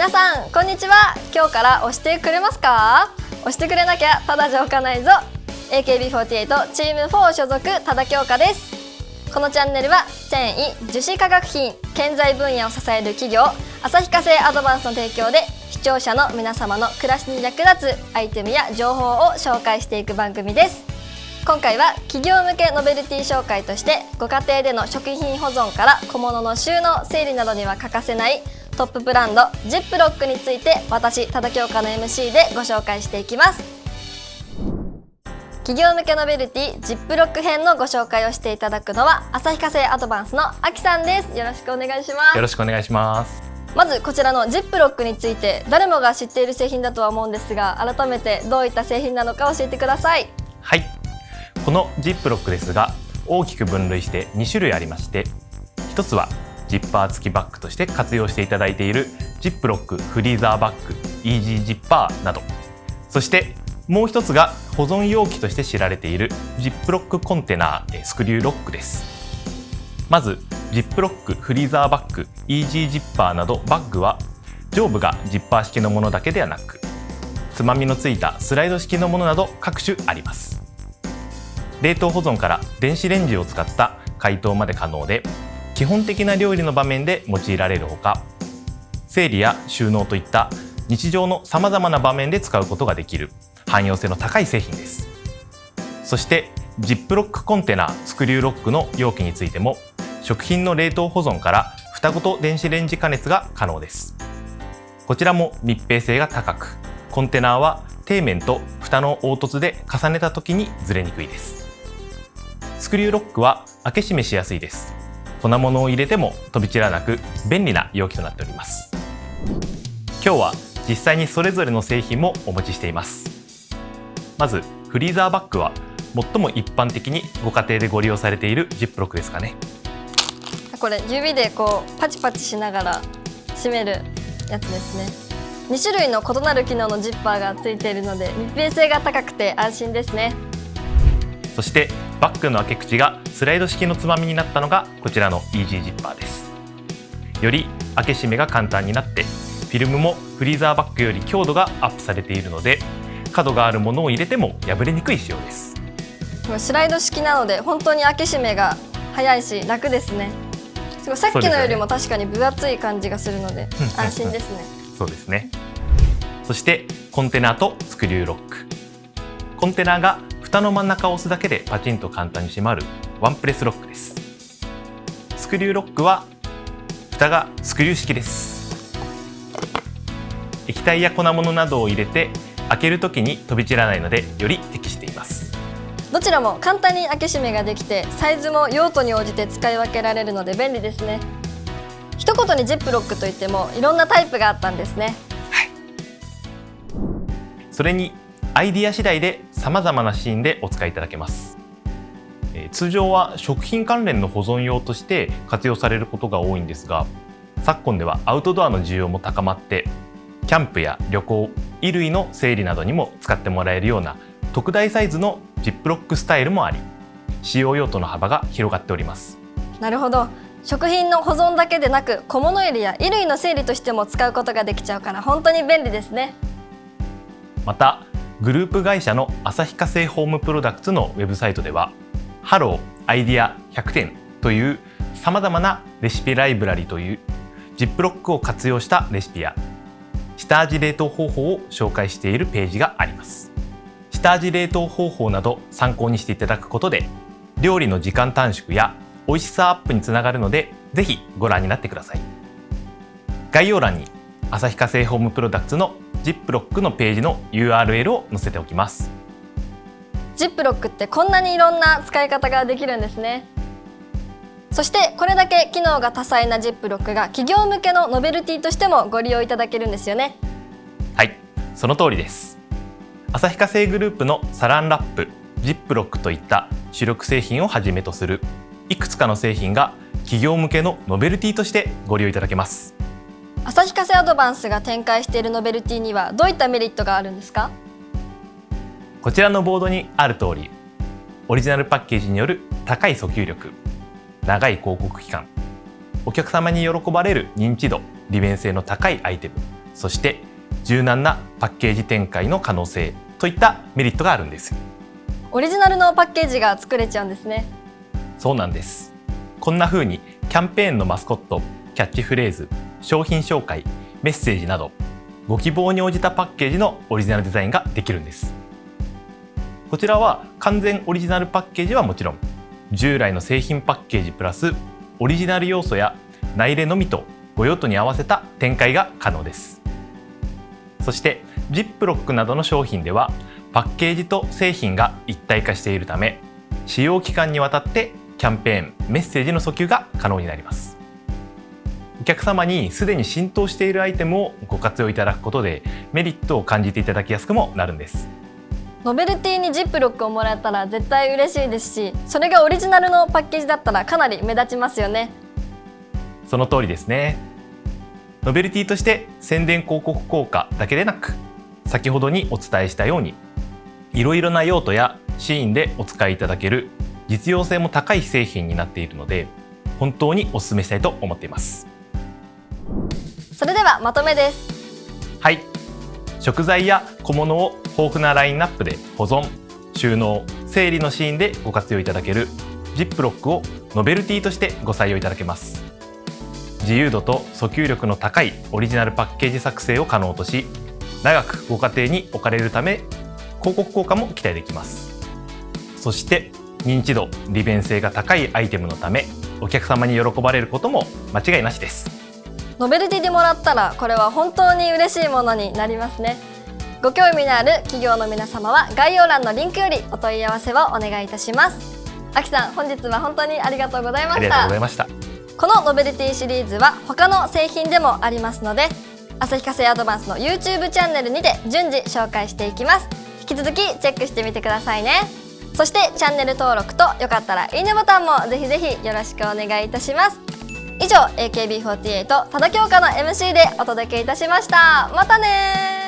皆さんこんにちは。今日から押してくれますか？押してくれなきゃただじゃおかないぞ。AKB48 チーム4所属多田京香です。このチャンネルは繊維樹脂化学品建材分野を支える企業旭化成アドバンスの提供で視聴者の皆様の暮らしに役立つアイテムや情報を紹介していく番組です。今回は企業向けノベルティ紹介としてご家庭での食品保存から小物の収納整理などには欠かせないトップブランドジップロックについて私多田京香の MC でご紹介していきます。企業向けノベルティジップロック編のご紹介をしていただくのは旭化成アドバンスのあきさんです。よろしくお願いします。よろしくお願いします。まずこちらのジップロックについて誰もが知っている製品だとは思うんですが改めてどういった製品なのか教えてください。はい。このジップロックですが大きく分類して2種類ありまして一つはジッパー付きバッグとして活用していただいているジップロックフリーザーバッグイージージッパーなど。そしてもう一つが保存容器として知られているジップロックコンテナスクリューロックです。まずジップロックフリーザーバッグイージージッパーなどバッグは上部がジッパー式のものだけではなくつまみのついたスライド式のものなど各種あります。冷凍保存から電子レンジを使った解凍まで可能で基本的な料理の場面で用いられるほか整理や収納といった日常のさまざまな場面で使うことができる汎用性の高い製品です。そしてジップロックコンテナスクリューロックの容器についても食品の冷凍保存から蓋ごと電子レンジ加熱が可能です。こちらも密閉性が高くコンテナは底面と蓋の凹凸で重ねた時にずれにくいです。スクリューロックは開け閉めしやすいです。粉物を入れても飛び散らなく便利な容器となっております。今日は実際にそれぞれの製品もお持ちしています。まずフリーザーバッグは最も一般的にご家庭でご利用されているジップロックですかね。これ指でこうパチパチしながら閉めるやつですね。2種類の異なる機能のジッパーがついているので密閉性が高くて安心ですね。そしてバッグの開け口がスライド式のつまみになったのがこちらのイージージッパーです。より開け閉めが簡単になってフィルムもフリーザーバッグより強度がアップされているので角があるものを入れても破れにくい仕様です。スライド式なので本当に開け閉めが早いし楽ですね。すごいさっきのよりも確かに分厚い感じがするので安心ですね。そうですね。そしてコンテナとスクリューロック。コンテナが蓋の真ん中を押すだけでパチンと簡単に閉まるワンプレスロックです。スクリューロックは蓋がスクリュー式です。液体や粉物などを入れて開けるときに飛び散らないのでより適しています。どちらも簡単に開け閉めができてサイズも用途に応じて使い分けられるので便利ですね。一言にジップロックといってもいろんなタイプがあったんですね、はい、それにアイディア次第で様々なシーンでお使いいただけます。通常は食品関連の保存用として活用されることが多いんですが昨今ではアウトドアの需要も高まってキャンプや旅行衣類の整理などにも使ってもらえるような特大サイズのジップロックスタイルもあり使用用途の幅が広がっております。なるほど。食品の保存だけでなく小物入れや衣類の整理としても使うことができちゃうから本当に便利ですね。またグループ会社の旭化成ホームプロダクツのウェブサイトではハローアイディア100点というさまざまなレシピライブラリというジップロックを活用したレシピや下味冷凍方法を紹介しているページがあります。下味冷凍方法など参考にしていただくことで料理の時間短縮や美味しさアップにつながるのでぜひご覧になってください。概要欄に旭化成ホームプロダクツのジップロックのページの URL を載せておきます。ジップロックってこんなにいろんな使い方ができるんですね。そしてこれだけ機能が多彩なジップロックが企業向けのノベルティとしてもご利用いただけるんですよね。はいその通りです。旭化成グループのサランラップジップロックといった主力製品をはじめとするいくつかの製品が企業向けのノベルティとしてご利用いただけます旭化成アドバンスが展開しているノベルティにはどういったメリットがあるんですか？こちらのボードにある通りオリジナルパッケージによる高い訴求力長い広告期間お客様に喜ばれる認知度利便性の高いアイテムそして柔軟なパッケージ展開の可能性といったメリットがあるんです。オリジナルのパッケージが作れちゃうんですね。そうなんです。こんな風にキャンペーンのマスコットキャッチフレーズ商品紹介メッセージなどご希望に応じたパッケージのオリジナルデザインができるんです。こちらは完全オリジナルパッケージはもちろん従来の製品パッケージプラスオリジナル要素や内入れのみとご用途に合わせた展開が可能です。そしてジップロックなどの商品ではパッケージと製品が一体化しているため使用期間にわたってキャンペーンメッセージの訴求が可能になります。お客様にすでに浸透しているアイテムをご活用いただくことでメリットを感じていただきやすくもなるんです。ノベルティにジップロックをもらえたら絶対嬉しいですしそれがオリジナルのパッケージだったらかなり目立ちますよね。その通りですね。ノベルティとして宣伝広告効果だけでなく先ほどにお伝えしたようにいろいろな用途やシーンでお使いいただける実用性も高い製品になっているので本当にお勧めしたいと思っていますそれではまとめです。はい。食材や小物を豊富なラインナップで保存。収納整理のシーンでご活用いただける。ジップロックをノベルティとしてご採用いただけます。自由度と訴求力の高いオリジナルパッケージ作成を可能とし長くご家庭に置かれるため広告効果も期待できます。そして認知度利便性が高いアイテムのためお客様に喜ばれることも間違いなしです。ノベルティでもらったらこれは本当に嬉しいものになりますね。ご興味のある企業の皆様は概要欄のリンクよりお問い合わせをお願いいたします。あきさん本日は本当にありがとうございまありがとうございました。このノベルティシリーズは他の製品でもありますので旭化成アドバンスの YouTube チャンネルにて順次紹介していきます。引き続きチェックしてみてくださいね。そしてチャンネル登録とよかったらいいねボタンもぜひぜひよろしくお願いいたします以上 AKB48 多田京香の MC でお届けいたしました。またね